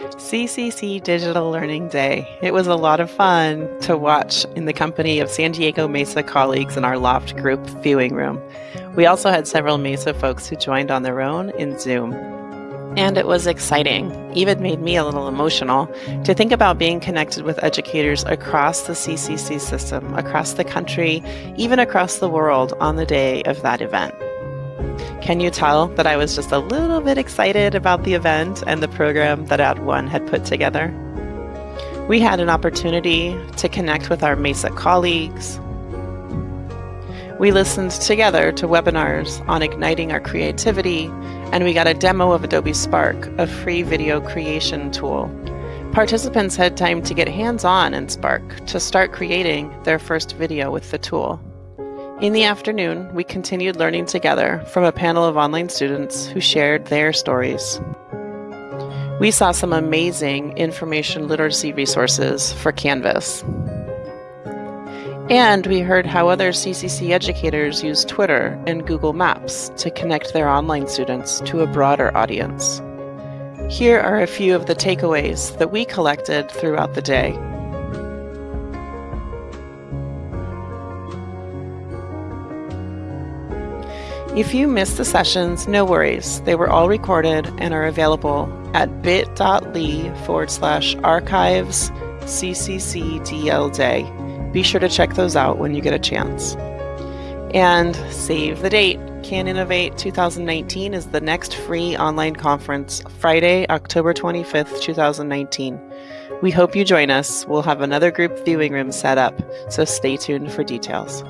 CCC Digital Learning Day. It was a lot of fun to watch in the company of San Diego Mesa colleagues in our Loft group viewing room. We also had several Mesa folks who joined on their own in Zoom. And it was exciting, even made me a little emotional, to think about being connected with educators across the CCC system, across the country, even across the world on the day of that event. Can you tell that I was just a little bit excited about the event and the program that @ONE had put together? We had an opportunity to connect with our MESA colleagues. We listened together to webinars on igniting our creativity and we got a demo of Adobe Spark, a free video creation tool. Participants had time to get hands-on in Spark to start creating their first video with the tool. In the afternoon, we continued learning together from a panel of online students who shared their stories. We saw some amazing information literacy resources for Canvas. And we heard how other CCC educators use Twitter and Google Maps to connect their online students to a broader audience. Here are a few of the takeaways that we collected throughout the day. If you missed the sessions, no worries. They were all recorded and are available at bit.ly forward slash archives CCCDL day. Be sure to check those out when you get a chance. And save the date. Can Innovate 2019 is the next free online conference, Friday, October 25th, 2019. We hope you join us. We'll have another group viewing room set up, so stay tuned for details.